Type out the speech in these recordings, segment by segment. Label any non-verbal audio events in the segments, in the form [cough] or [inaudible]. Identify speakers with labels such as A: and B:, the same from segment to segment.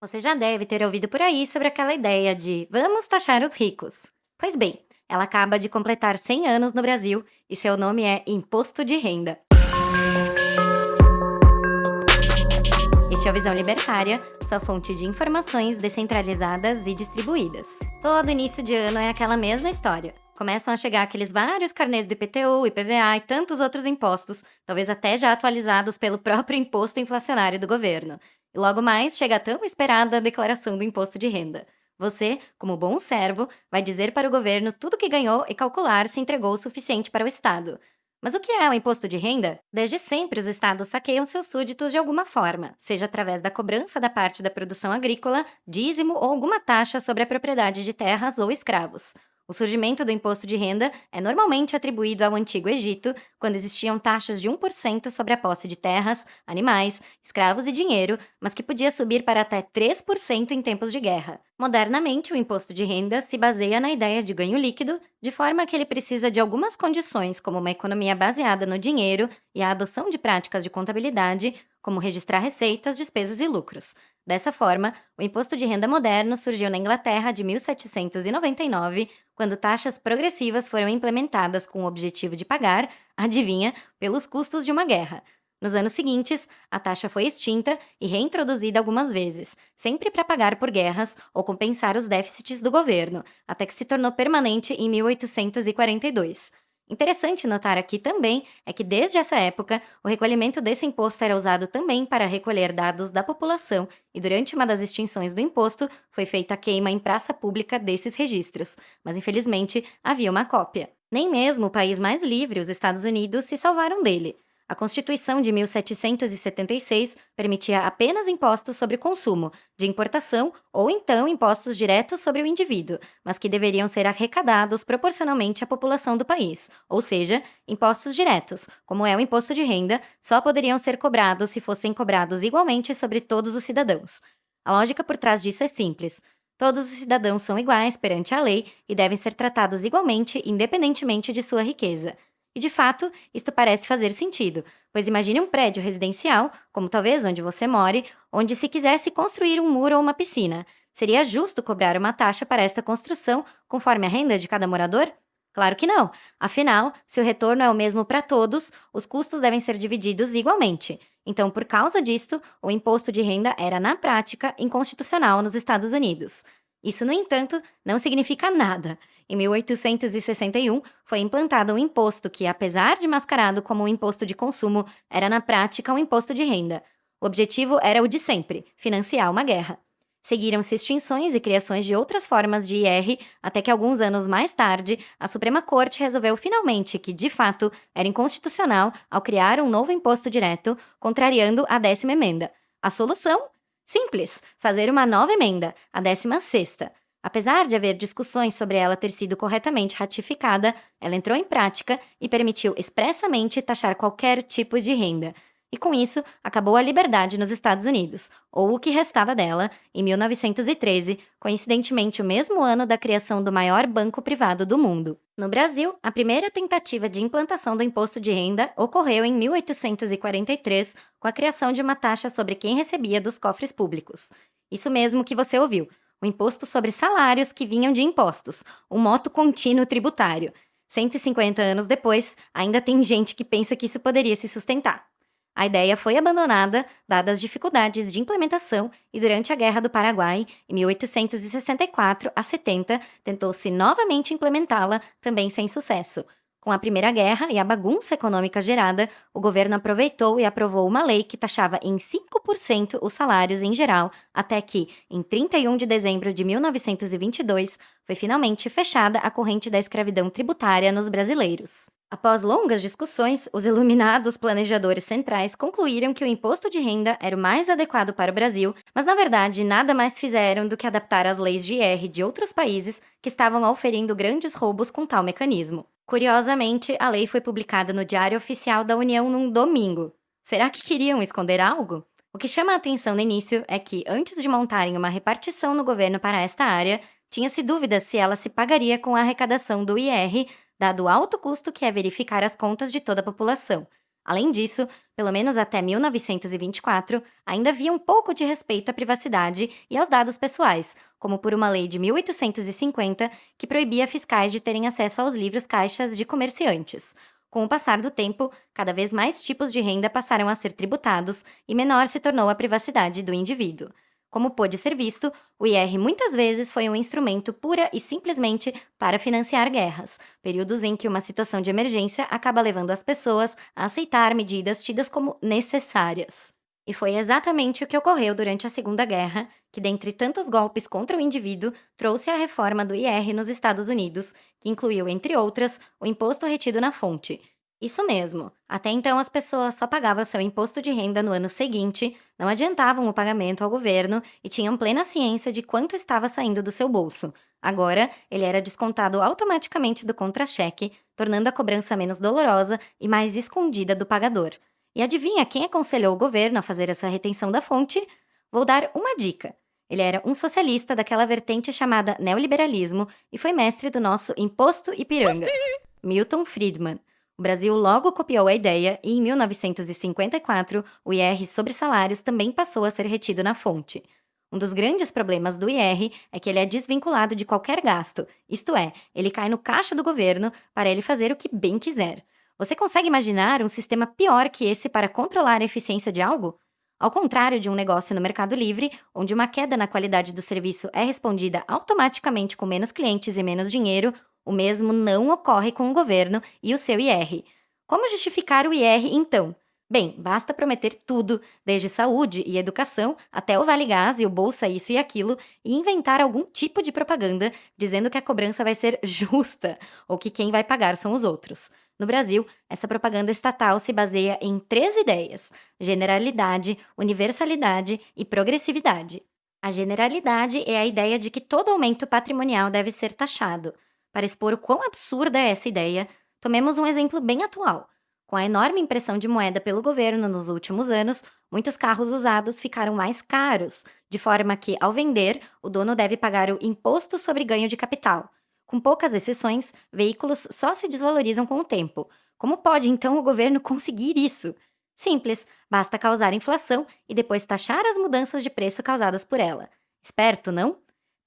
A: Você já deve ter ouvido por aí sobre aquela ideia de vamos taxar os ricos. Pois bem, ela acaba de completar 100 anos no Brasil e seu nome é Imposto de Renda. Este é o Visão Libertária, sua fonte de informações descentralizadas e distribuídas. Todo início de ano é aquela mesma história. Começam a chegar aqueles vários carnês do IPTU, IPVA e tantos outros impostos, talvez até já atualizados pelo próprio imposto inflacionário do governo. Logo mais chega a tão esperada declaração do imposto de renda. Você, como bom servo, vai dizer para o governo tudo o que ganhou e calcular se entregou o suficiente para o Estado. Mas o que é o imposto de renda? Desde sempre os estados saqueiam seus súditos de alguma forma, seja através da cobrança da parte da produção agrícola, dízimo ou alguma taxa sobre a propriedade de terras ou escravos. O surgimento do imposto de renda é normalmente atribuído ao Antigo Egito, quando existiam taxas de 1% sobre a posse de terras, animais, escravos e dinheiro, mas que podia subir para até 3% em tempos de guerra. Modernamente, o imposto de renda se baseia na ideia de ganho líquido, de forma que ele precisa de algumas condições, como uma economia baseada no dinheiro e a adoção de práticas de contabilidade, como registrar receitas, despesas e lucros. Dessa forma, o imposto de renda moderno surgiu na Inglaterra de 1799, quando taxas progressivas foram implementadas com o objetivo de pagar, adivinha, pelos custos de uma guerra. Nos anos seguintes, a taxa foi extinta e reintroduzida algumas vezes, sempre para pagar por guerras ou compensar os déficits do governo, até que se tornou permanente em 1842. Interessante notar aqui também é que desde essa época, o recolhimento desse imposto era usado também para recolher dados da população e durante uma das extinções do imposto foi feita a queima em praça pública desses registros, mas infelizmente havia uma cópia. Nem mesmo o país mais livre, os Estados Unidos, se salvaram dele. A Constituição de 1776 permitia apenas impostos sobre consumo, de importação ou então impostos diretos sobre o indivíduo, mas que deveriam ser arrecadados proporcionalmente à população do país, ou seja, impostos diretos, como é o imposto de renda, só poderiam ser cobrados se fossem cobrados igualmente sobre todos os cidadãos. A lógica por trás disso é simples. Todos os cidadãos são iguais perante a lei e devem ser tratados igualmente, independentemente de sua riqueza. E de fato, isto parece fazer sentido, pois imagine um prédio residencial, como talvez onde você more, onde se quisesse construir um muro ou uma piscina. Seria justo cobrar uma taxa para esta construção, conforme a renda de cada morador? Claro que não. Afinal, se o retorno é o mesmo para todos, os custos devem ser divididos igualmente. Então, por causa disto, o imposto de renda era, na prática, inconstitucional nos Estados Unidos. Isso, no entanto, não significa nada. Em 1861, foi implantado um imposto que, apesar de mascarado como um imposto de consumo, era na prática um imposto de renda. O objetivo era o de sempre, financiar uma guerra. Seguiram-se extinções e criações de outras formas de IR, até que alguns anos mais tarde, a Suprema Corte resolveu finalmente que, de fato, era inconstitucional ao criar um novo imposto direto, contrariando a décima emenda. A solução? Simples, fazer uma nova emenda, a décima sexta. Apesar de haver discussões sobre ela ter sido corretamente ratificada, ela entrou em prática e permitiu expressamente taxar qualquer tipo de renda. E com isso, acabou a liberdade nos Estados Unidos, ou o que restava dela, em 1913, coincidentemente o mesmo ano da criação do maior banco privado do mundo. No Brasil, a primeira tentativa de implantação do imposto de renda ocorreu em 1843, com a criação de uma taxa sobre quem recebia dos cofres públicos. Isso mesmo que você ouviu, o imposto sobre salários que vinham de impostos, o moto contínuo tributário. 150 anos depois, ainda tem gente que pensa que isso poderia se sustentar. A ideia foi abandonada, dadas as dificuldades de implementação, e durante a Guerra do Paraguai, em 1864 a 70, tentou-se novamente implementá-la, também sem sucesso. Com a Primeira Guerra e a bagunça econômica gerada, o governo aproveitou e aprovou uma lei que taxava em 5% os salários em geral, até que, em 31 de dezembro de 1922, foi finalmente fechada a corrente da escravidão tributária nos brasileiros. Após longas discussões, os iluminados planejadores centrais concluíram que o imposto de renda era o mais adequado para o Brasil, mas na verdade nada mais fizeram do que adaptar as leis de IR de outros países que estavam oferindo grandes roubos com tal mecanismo. Curiosamente, a lei foi publicada no Diário Oficial da União num domingo. Será que queriam esconder algo? O que chama a atenção no início é que, antes de montarem uma repartição no governo para esta área, tinha-se dúvida se ela se pagaria com a arrecadação do IR, dado o alto custo que é verificar as contas de toda a população. Além disso, pelo menos até 1924, ainda havia um pouco de respeito à privacidade e aos dados pessoais, como por uma lei de 1850 que proibia fiscais de terem acesso aos livros caixas de comerciantes. Com o passar do tempo, cada vez mais tipos de renda passaram a ser tributados e menor se tornou a privacidade do indivíduo. Como pôde ser visto, o IR muitas vezes foi um instrumento pura e simplesmente para financiar guerras, períodos em que uma situação de emergência acaba levando as pessoas a aceitar medidas tidas como necessárias. E foi exatamente o que ocorreu durante a Segunda Guerra, que, dentre tantos golpes contra o indivíduo, trouxe a reforma do IR nos Estados Unidos, que incluiu, entre outras, o imposto retido na fonte, isso mesmo. Até então, as pessoas só pagavam seu imposto de renda no ano seguinte, não adiantavam o pagamento ao governo e tinham plena ciência de quanto estava saindo do seu bolso. Agora, ele era descontado automaticamente do contra-cheque, tornando a cobrança menos dolorosa e mais escondida do pagador. E adivinha quem aconselhou o governo a fazer essa retenção da fonte? Vou dar uma dica. Ele era um socialista daquela vertente chamada neoliberalismo e foi mestre do nosso imposto Ipiranga, Milton Friedman. O Brasil logo copiou a ideia e, em 1954, o IR sobre salários também passou a ser retido na fonte. Um dos grandes problemas do IR é que ele é desvinculado de qualquer gasto, isto é, ele cai no caixa do governo para ele fazer o que bem quiser. Você consegue imaginar um sistema pior que esse para controlar a eficiência de algo? Ao contrário de um negócio no Mercado Livre, onde uma queda na qualidade do serviço é respondida automaticamente com menos clientes e menos dinheiro, o mesmo não ocorre com o governo e o seu IR. Como justificar o IR, então? Bem, basta prometer tudo, desde saúde e educação até o Vale Gás e o Bolsa Isso e Aquilo, e inventar algum tipo de propaganda dizendo que a cobrança vai ser [laughs] justa ou que quem vai pagar são os outros. No Brasil, essa propaganda estatal se baseia em três ideias: generalidade, universalidade e progressividade. A generalidade é a ideia de que todo aumento patrimonial deve ser taxado. Para expor o quão absurda é essa ideia, tomemos um exemplo bem atual. Com a enorme impressão de moeda pelo governo nos últimos anos, muitos carros usados ficaram mais caros, de forma que, ao vender, o dono deve pagar o imposto sobre ganho de capital. Com poucas exceções, veículos só se desvalorizam com o tempo. Como pode então o governo [laughs] conseguir isso? Simples, basta causar inflação e depois taxar as mudanças de preço causadas por ela. Esperto, não?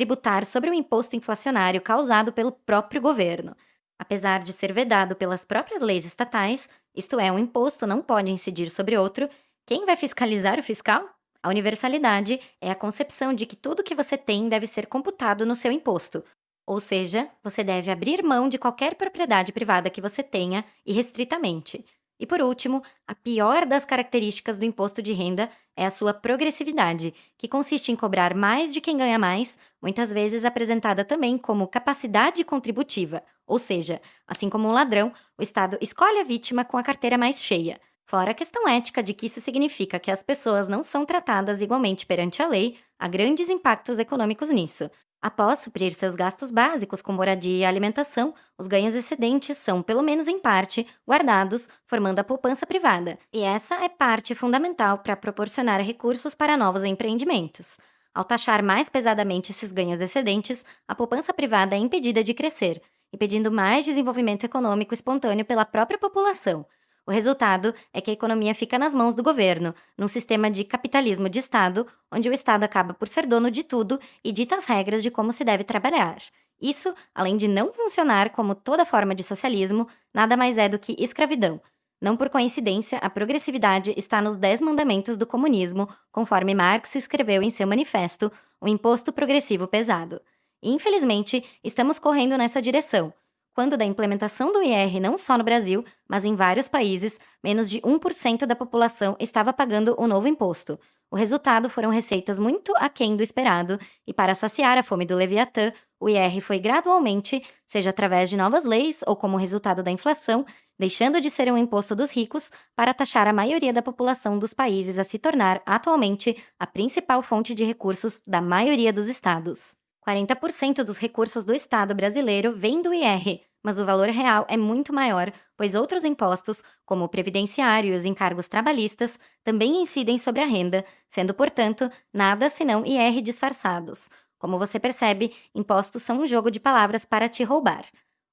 A: Tributar sobre o imposto inflacionário causado pelo próprio governo. Apesar de ser vedado pelas próprias leis estatais, isto é, um imposto não pode incidir sobre outro, quem vai fiscalizar o fiscal? A universalidade é a concepção de que tudo que você tem deve ser computado no seu imposto, ou seja, você deve abrir mão de qualquer propriedade privada que você tenha irrestritamente. E por último, a pior das características do imposto de renda é a sua progressividade, que consiste em cobrar mais de quem ganha mais, muitas vezes apresentada também como capacidade contributiva, ou seja, assim como um ladrão, o Estado escolhe a vítima com a carteira mais cheia. Fora a questão ética de que isso significa que as pessoas não são tratadas igualmente perante a lei, há grandes impactos econômicos nisso. Após suprir seus gastos básicos com moradia e alimentação, os ganhos excedentes são, pelo menos em parte, guardados, formando a poupança privada, e essa é parte fundamental para proporcionar recursos para novos empreendimentos. Ao taxar mais pesadamente esses ganhos excedentes, a poupança privada é impedida de crescer, impedindo mais desenvolvimento econômico espontâneo pela própria população, o resultado é que a economia fica nas mãos do governo, num sistema de capitalismo de Estado, onde o Estado acaba por ser dono de tudo e dita as regras de como se deve trabalhar. Isso, além de não funcionar como toda forma de socialismo, nada mais é do que escravidão. Não por coincidência, a progressividade está nos Dez Mandamentos do Comunismo, conforme Marx escreveu em seu manifesto, o imposto progressivo pesado. E, infelizmente, estamos correndo nessa direção, quando da implementação do IR não só no Brasil, mas em vários países, menos de 1% da população estava pagando o novo imposto. O resultado foram receitas muito aquém do esperado, e para saciar a fome do Leviatã, o IR foi gradualmente, seja através de novas leis ou como resultado da inflação, deixando de ser um imposto dos ricos para taxar a maioria da população dos países a se tornar, atualmente, a principal fonte de recursos da maioria dos estados. 40% dos recursos do Estado brasileiro vêm do IR, mas o valor real é muito maior, pois outros impostos, como o previdenciário e os encargos trabalhistas, também incidem sobre a renda, sendo, portanto, nada senão IR disfarçados. Como você percebe, impostos são um jogo de palavras para te roubar.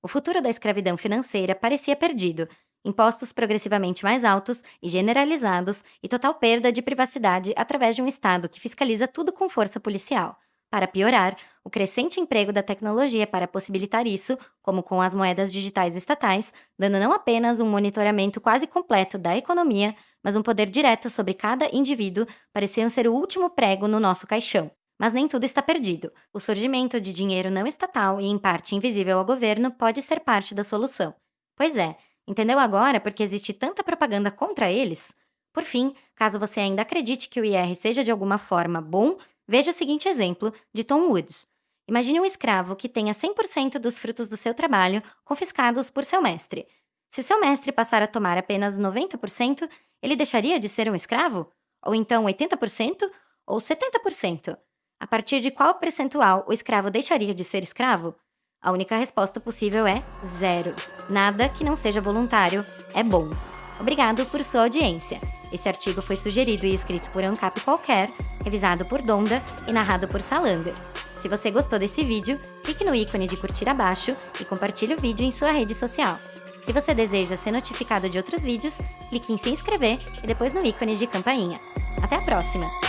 A: O futuro da escravidão financeira parecia perdido, impostos progressivamente mais altos e generalizados e total perda de privacidade através de um Estado que fiscaliza tudo com força policial. Para piorar, o crescente emprego da tecnologia para possibilitar isso, como com as moedas digitais estatais, dando não apenas um monitoramento quase completo da economia, mas um poder direto sobre cada indivíduo, pareciam ser o último prego no nosso caixão. Mas nem tudo está perdido. O surgimento de dinheiro não estatal e, em parte, invisível ao governo pode ser parte da solução. Pois é, entendeu agora por que existe tanta propaganda contra eles? Por fim, caso você ainda acredite que o IR seja de alguma forma bom, Veja o seguinte exemplo de Tom Woods. Imagine um escravo que tenha 100% dos frutos do seu trabalho confiscados por seu mestre. Se o seu mestre passar a tomar apenas 90%, ele deixaria de ser um escravo? Ou então 80%? Ou 70%? A partir de qual percentual o escravo deixaria de ser escravo? A única resposta possível é zero. Nada que não seja voluntário é bom. Obrigado por sua audiência. Esse artigo foi sugerido e escrito por Ancap Qualquer, revisado por Donda e narrado por Salander. Se você gostou desse vídeo, clique no ícone de curtir abaixo e compartilhe o vídeo em sua rede social. Se você deseja ser notificado de outros vídeos, clique em se inscrever e depois no ícone de campainha. Até a próxima!